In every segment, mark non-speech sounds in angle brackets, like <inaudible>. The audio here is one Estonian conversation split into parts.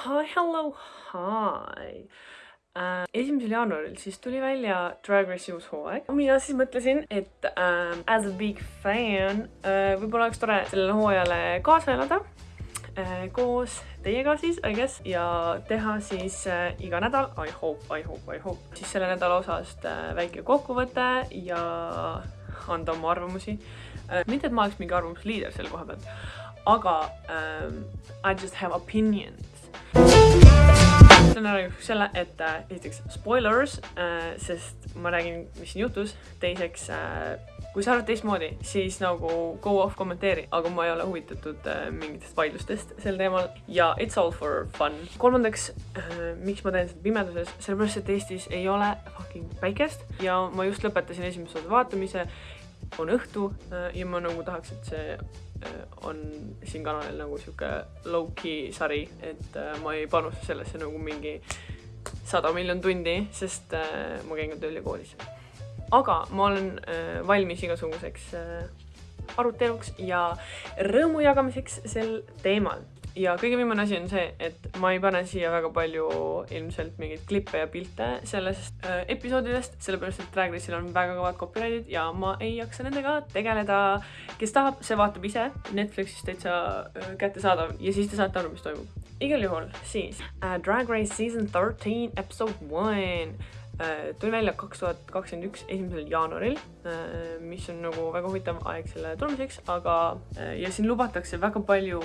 hi, hello, hi äh,. esimesel jaanuaril siis tuli välja Drag Race'i uus hooaeg. mina siis mõtlesin, et äh, as a big fan äh, võib-olla oleks tore sellele hooajale kaasa elada äh, koos teiega siis, I guess, ja teha siis äh, iga nädal, I hope, I hope, I hope, siis selle nädala osast äh, väike kokkuvõte ja anda oma arvamusi äh,. mitte, et ma oleks mingi arvamusliider selle koha pealt, aga ähm, I just have opinions ütlen ära juhuks selle, et äh, esiteks spoilers äh,, sest ma räägin, mis siin juhtus, teiseks äh, kui sa arvad teistmoodi, siis nagu go off kommenteeri, aga ma ei ole huvitatud äh, mingitest vaidlustest sel teemal ja it's all for fun. kolmandaks äh,, miks ma teen seda pimeduses, sellepärast et Eestis ei ole fucking päikest ja ma just lõpetasin esimese osa vaatamise, on õhtu äh, ja ma nagu tahaks, et see Äh, on siin kanalil nagu sihuke low-key sari, et äh, ma ei panusta sellesse nagu mingi sada miljon tundi, sest ma käin ka tööl ja koolis. aga ma olen valmis igasuguseks aruteluks ja rõõmu jagamiseks sel teemal ja kõige viimane asi on see, et ma ei pane siia väga palju ilmselt mingeid klippe ja pilte sellest äh, episoodidest, sellepärast et Drag Race'il on väga kõvad copyright'id ja ma ei jaksa nendega tegeleda. kes tahab, see vaatab ise, Netflixis täitsa äh, kättesaadav ja siis te saate aru, mis toimub. igal juhul siis äh, Drag Race Season thirteen episode one Äh, tuli välja kaks tuhat kakskümmend üks esimesel jaanuaril, äh, mis on nagu väga huvitav aeg selle tulemiseks, aga äh, ja siin lubatakse väga palju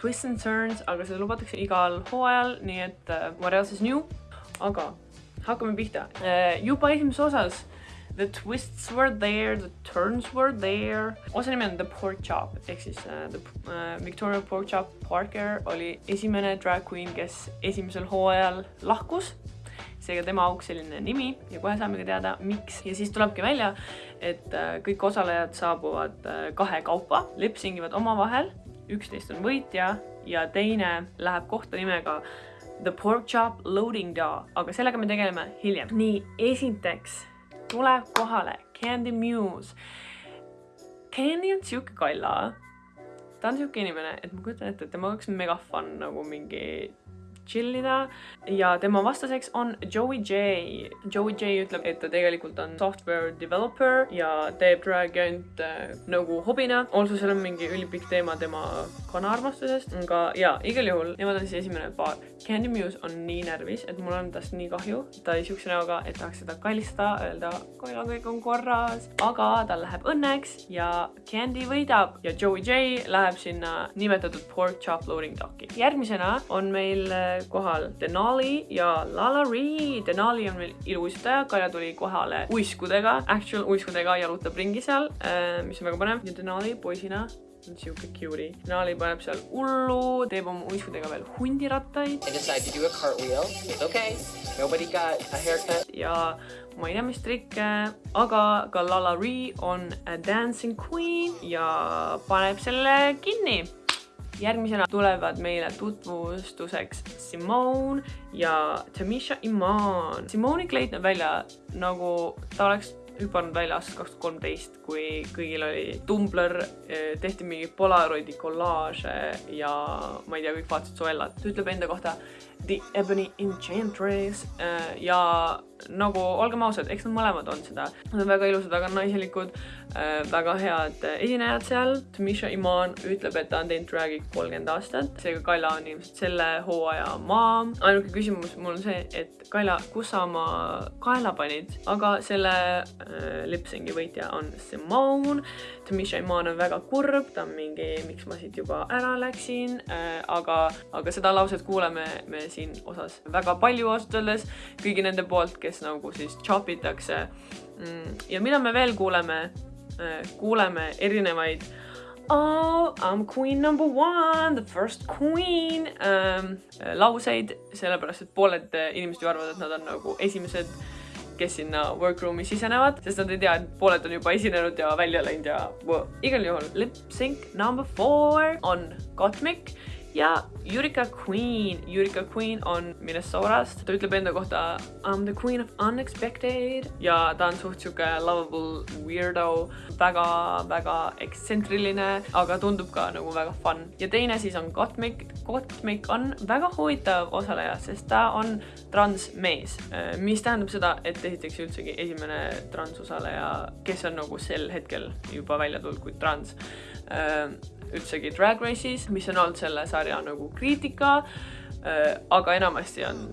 twists and turns, aga seda lubatakse igal hooajal, nii et what else is new, aga hakkame pihta. juba esimeses osas The twists were there, the turns were there. osa nimi on The Pork Chop ehk siis uh, the, uh, Victoria Pork Chop Parker oli esimene drag queen, kes esimesel hooajal lahkus seega tema auks selline nimi ja kohe saamegi teada, miks. ja siis tulebki välja, et äh, kõik osalejad saabuvad äh, kahekaupa, lipsingivad omavahel, üksteist on võitja ja teine läheb kohta nimega The Pork Chop Loading Dough, aga sellega me tegeleme hiljem. nii, esiteks tuleb kohale Candy Muse. Candy on sihuke kalla. ta on sihuke inimene, et ma kujutan ette, et temaga oleks mega fun nagu mingi chill ida ja tema vastaseks on Joey J. Joey J ütleb, et ta tegelikult on software developer ja teeb drag'i ainult äh, nagu hobina. also seal on mingi ülipikk teema tema kanaarmastusest, aga ja igal juhul nemad on siis esimene paar. Candy Muse on nii närvis, et mul on tast nii kahju. ta oli siukse näoga, et tahaks seda kallistada, öelda, Kaila, kõik on korras, aga tal läheb õnneks ja Candy võidab ja Joey J läheb sinna nimetatud pork chop loading dock'i. järgmisena on meil äh, kohal Denali ja Lala Ree. Denali on meil iluuisutaja, Kaia tuli kohale uiskudega, actual uiskudega, jalutab ringi seal, äh, mis on väga põnev ja Denali poisina on siuke cute'i. Denali paneb seal hullu, teeb oma uiskudega veel hundirattaid. Okay, nobody got a haircut. ja ma ei tea, mis trikke, aga ka Lala Ree on a dancing queen ja paneb selle kinni järgmisena tulevad meile tutvustuseks Simone ja Tamisha Iman. Simone'i kleit näeb välja nagu ta oleks hüpanud välja aastast kaks tuhat kolmteist, kui kõigil oli Tumblr, eh, tehti mingi Polaroidi kollaaže ja ma ei tea, kõik vaatasid Zoellat. ta ütleb enda kohta The Ebony Enchantress eh, ja nagu olgem ausad, eks nad mõlemad on seda. Nad on väga ilusad, väga naiselikud, eh, väga head esinejad seal. Tamisha Iman ütleb, et ta on teinud drag'i kolmkümmend aastat, seega Kaila on ilmselt selle hooaja maa. ainuke küsimus mul on see, et Kaila, kus sa oma kaela panid, aga selle Äh, lipsingi võitja on Simone. Tamisha Iman on väga kurb, ta on mingi, miks ma siit juba ära läksin, äh, aga, aga seda lauset kuuleme me siin osas väga palju ausalt öeldes kõigi nende poolt, kes nagu siis chop itakse. Mm, ja mida me veel kuuleme? Äh, kuuleme erinevaid Oh, I m queen number one, the first queen ähm, lauseid, sellepärast et pooled inimesed ju arvavad, et nad on nagu esimesed kes sinna workroom'i sisenevad, sest nad ei tea, et pooled on juba esinenud ja välja läinud ja igal juhul lip sync number four on Gottmik ja Yurika Queen. Yurika Queen on Minnesotast, ta ütleb enda kohta I m the queen of unexpected ja ta on suht sihuke lovable weirdo väga,, väga-väga ekstsentriline, aga tundub ka nagu väga fun. ja teine siis on Gottmik. Gottmik on väga huvitav osaleja, sest ta on transmees, mis tähendab seda, et esiteks üldsegi esimene transosaleja, kes on nagu sel hetkel juba välja tulnud kui trans üldsegi Drag Race'is, mis on olnud selle sarja nagu kriitika äh,. aga enamasti on,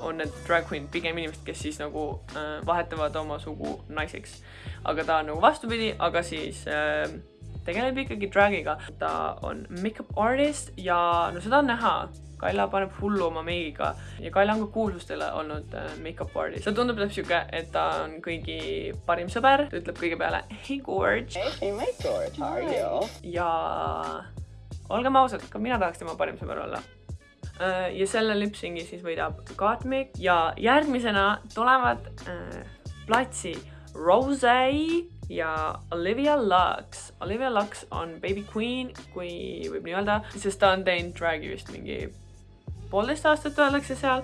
on need drag queen pigem inimesed, kes siis nagu äh, vahetavad oma sugu naiseks. aga ta on nagu vastupidi, aga siis äh, tegeleb ikkagi drag'iga. ta on make-up artist ja no seda on näha Kaila paneb hullu oma meigiga ja Kaila on ka kuulsustele olnud äh, make-up artist. ta tundub täpselt siuke, et ta on kõigi parim sõber, ta ütleb kõige peale hey Gorge. Hey, my George, how are you? ja olgem ausad, ka mina tahaks tema parim sõber olla äh, ja selle lipsingi siis võidab Gottmik ja järgmisena tulevad äh, platsi Rose ja Olivia Lux. Olivia Lux on baby queen, kui võib nii öelda, sest ta on teinud drag'i vist mingi poolteist aastat öeldakse seal,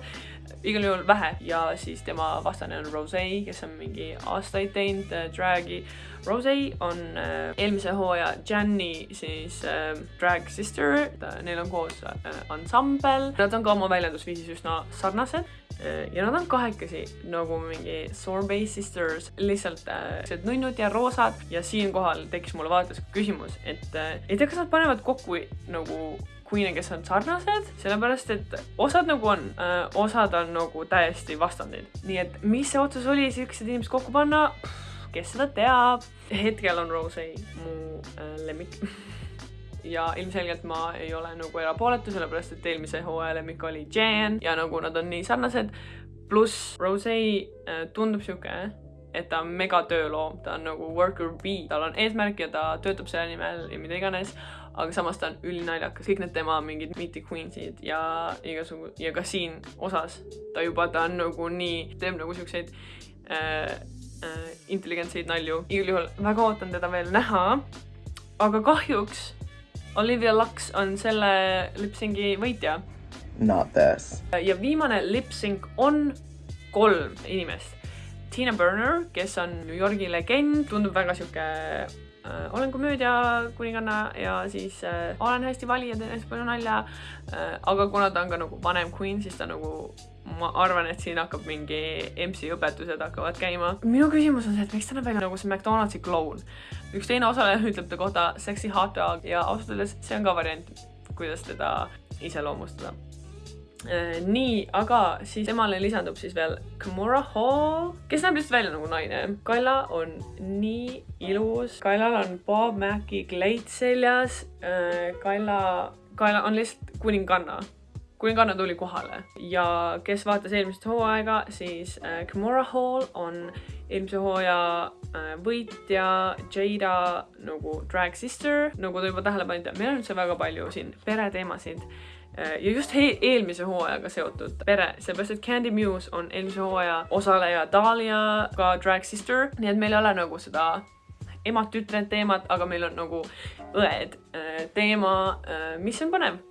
igal juhul vähe. Ja siis tema vastane on Rose, kes on mingi aastaid teinud äh, drag'i. Rose on äh, eelmise hooaja Janni siis äh, drag sister, neil on koos äh, ansambel, nad on ka oma väljendusviisis üsna sarnased ja nad on kahekesi nagu mingi Sorbet Sisters, lihtsalt äh, nunnud ja roosad ja siinkohal tekkis mulle vaadates küsimus, et äh, ei tea, kas nad panevad kokku nagu queen'e, kes on sarnased, sellepärast et osad nagu on äh,, osad on nagu täiesti vastandid. nii et mis see otsus oli, siuksed inimesed kokku panna, kes seda teab. hetkel on Rose mu äh, lemmik <laughs> ja ilmselgelt ma ei ole nagu erapooletu, sellepärast et eelmise hooaja lemmik oli Jan ja nagu nad on nii sarnased. pluss Rose äh, tundub sihuke, et ta on mega tööloom, ta on nagu worker bee, tal on eesmärk ja ta töötab selle nimel ja mida iganes aga samas ta on ülinaljakas, kõik need tema mingid meet the queens'id ja igasugu ja ka siin osas ta juba, ta on nagu nii, teeb nagu siukseid äh, äh, intelligentseid nalju. igal juhul väga ootan teda veel näha. aga kahjuks Olivia Lux on selle lipsingi võitja. Not this. ja viimane lipsing on kolm inimest. Tina Burner, kes on New Yorgi legend, tundub väga sihuke äh, olen komöödia kuninganna ja siis äh, olen hästi valija, teen hästi palju nalja äh,. aga kuna ta on ka nagu vanem queen, siis ta nagu, ma arvan, et siin hakkab mingi MC õpetused hakkavad käima. minu küsimus on see, et miks ta näeb välja nagu see McDonaldsi kloun. üks teine osaleja ütleb ta kohta sexy hot dog ja ausalt öeldes see on ka variant, kuidas teda iseloomustada Äh, nii, aga siis temale lisandub siis veel Kimura Hall, kes näeb lihtsalt välja nagu naine. Kaila on nii ilus, Kailal on Bob Macki kleit seljas. Äh, Kaila, Kaila on lihtsalt kuninganna kuninganna tuli kohale ja kes vaatas eelmist hooaega, siis äh, Kimura Hall on eelmise hooaja äh, võitja Jada nagu drag sister, nagu te juba tähele panite, meil on üldse väga palju siin pereteemasid Äh, ja just eelmise hooajaga seotud pere, seepärast et Candy Muse on eelmise hooaja osaleja Dahlia, ka drag sister, nii et meil ei ole nagu seda emad-tütred teemat, aga meil on nagu õed teema, mis on põnev.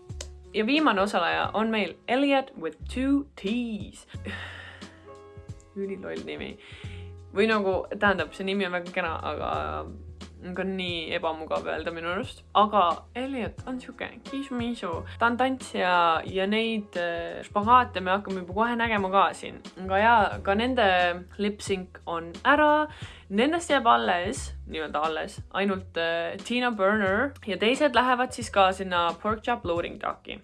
Ja viimane osaleja on meil Elliot with two T's. üliloll nimi. või nagu, tähendab, see nimi on väga kena, aga ka nii ebamugav öelda minu arust. aga Elliot on sihuke kiis-miisu, ta on tantsija ja neid äh, špagaate me hakkame juba kohe nägema ka siin. aga jaa, ka nende lip-sync on ära. Nendest jääb alles, nii-öelda alles, ainult äh, Tina Burner ja teised lähevad siis ka sinna Pork Chop Loading Docki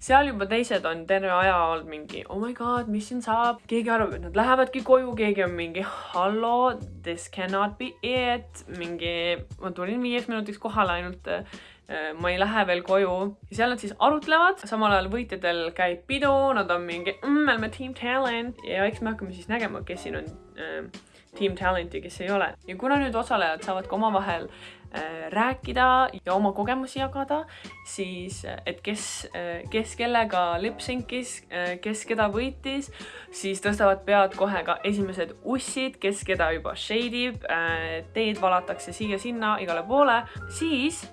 seal juba teised on terve aja olnud mingi oh my god, mis siin saab, keegi arvab, et nad lähevadki koju, keegi on mingi hallo, this cannot be it, mingi ma tulin viieks minutiks kohale ainult äh, ma ei lähe veel koju. ja seal nad siis arutlevad, samal ajal võitjatel käib pidu, nad on mingi mm,, me oleme team talent. Ja eks me hakkame siis nägema, kes siin on äh, team talent ja kes ei ole. ja kuna nüüd osalejad saavad ka omavahel Äh, rääkida ja oma kogemusi jagada, siis äh, et kes, äh, kes kellega lip-sync'is, kes keda võitis, siis tõstavad pead kohe ka esimesed ussid, kes keda juba shade ib, teed valatakse siia-sinna igale poole, siis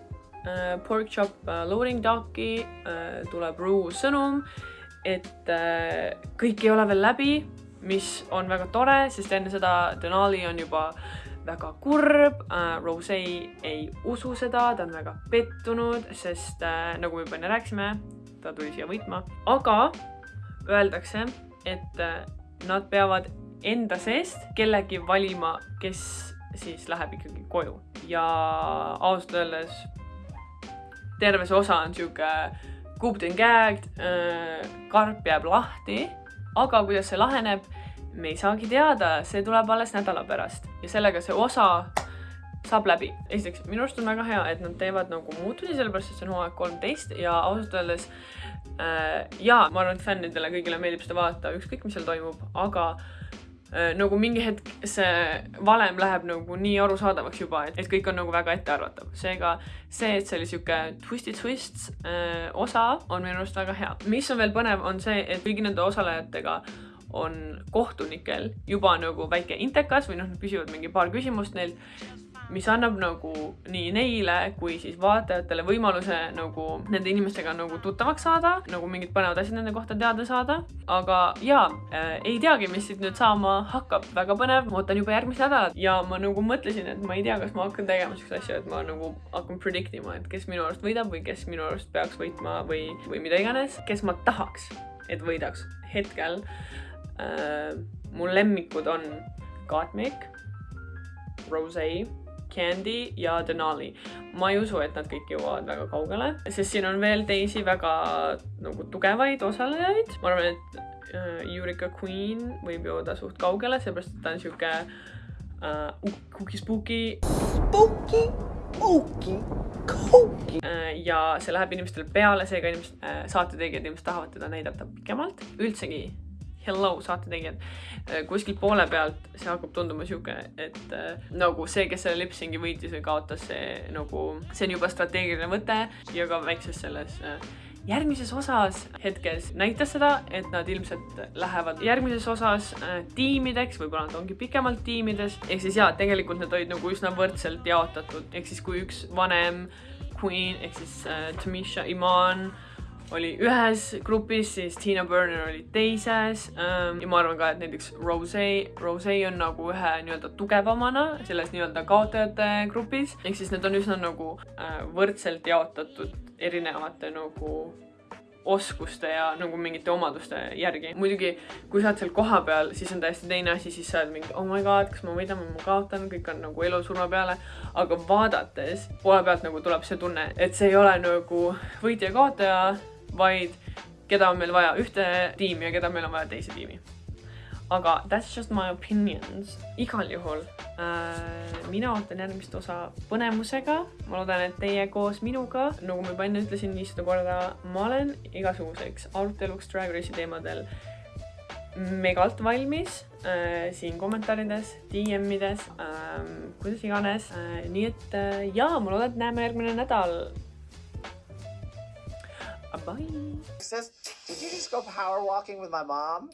Pork Chop loading doc'i äh, tuleb Rue sõnum, et kõik ei ole veel läbi, mis on väga tore, sest enne seda Denali on juba väga kurb. Äh,, Rose ei usu seda, ta on väga pettunud, sest äh, nagu me juba enne rääkisime, ta tuli siia võitma, aga öeldakse, et äh, nad peavad enda seest kellegi valima, kes siis läheb ikkagi koju. Ja ausalt öeldes terve see osa on sihuke cooped and gagged, karp jääb lahti, aga kuidas see laheneb, me ei saagi teada, see tuleb alles nädala pärast ja sellega see osa saab läbi. esiteks, minu arust on väga hea, et nad teevad nagu muutusi, sellepärast et see on hooaeg kolmteist ja ausalt öeldes äh, jaa, ma arvan, et fännidele kõigile meeldib seda vaadata, ükskõik, mis seal toimub, aga äh, nagu mingi hetk see valem läheb nagu nii arusaadavaks juba, et, et kõik on nagu väga ettearvatav. seega see, et see oli sihuke twisty twist äh, osa, on minu arust väga hea. mis on veel põnev, on see, et kõigi nende osalejatega on kohtunikel juba nagu väike intekas või noh, nad küsivad mingi paar küsimust neilt, mis annab nagu nii neile kui siis vaatajatele võimaluse nagu nende inimestega nagu tuttavaks saada, nagu mingid põnevad asjad nende kohta teada saada. aga jaa äh,, ei teagi, mis siit nüüd saama hakkab, väga põnev, ma ootan juba järgmist nädalat. Ja ma nagu mõtlesin, et ma ei tea, kas ma hakkan tegema siukseid asju, et ma nagu hakkan predict ima, et kes minu arust võidab või kes minu arust peaks võitma või, või mida iganes, kes ma tahaks, et võidaks hetkel äh,. mu lemmikud on Gottmik, Rose Candy ja Denali. ma ei usu, et nad kõik jõuavad väga kaugele, sest siin on veel teisi väga nagu tugevaid osalejaid. ma arvan, et äh, Eureka Queen võib jõuda suht kaugele, sellepärast et ta on sihuke äh, cookie-spooky Spooky, ooky, kooky. äh, ja see läheb inimestele peale, seega inimesed äh,, saatetegijad ilmselt tahavad teda näidata pikemalt. üldsegi, hello saatetegijad, kuskilt poole pealt see hakkab tunduma sihuke, et äh, nagu see, kes selle lipsingi võitis või kaotas, see nagu, see on juba strateegiline võte ja ka väikses selles äh, järgmises osas hetkes näitas seda, et nad ilmselt lähevad järgmises osas äh, tiimideks, võib-olla nad ongi pikemalt tiimides, ehk siis jaa, tegelikult nad olid nagu üsna võrdselt jaotatud, ehk siis kui üks vanem queen ehk siis äh, Tamisha Iman oli ühes grupis, siis Tina Burner oli teises ähm, ja ma arvan ka, et näiteks Rose, Rose on nagu ühe nii-öelda tugevamana selles nii-öelda kaotajate grupis, ehk siis need on üsna nagu äh, võrdselt jaotatud erinevate nagu oskuste ja nagu mingite omaduste järgi. muidugi, kui sa oled seal kohapeal, siis on täiesti teine asi, siis sa oled mingi oh my god, kas ma võidan või ma kaotan, kõik on nagu elu-surma peale. aga vaadates poole pealt nagu tuleb see tunne, et see ei ole nagu võitja-kaotaja, vaid keda on meil vaja ühte tiimi ja keda meil on vaja teise tiimi. aga that's just my opinions. igal juhul äh, mina ootan järgmist osa põnevusega. ma loodan, et teie koos minuga, nagu ma juba enne ütlesin viissada korda, ma olen igasuguseks aruteluks Drag Race'i teemadel megalt valmis äh, siin kommentaarides, DM-ides äh,, kuidas iganes äh,. nii et äh, jaa, ma loodan, et näeme järgmine nädal. Bye. Says, did you just go power walking with my mom?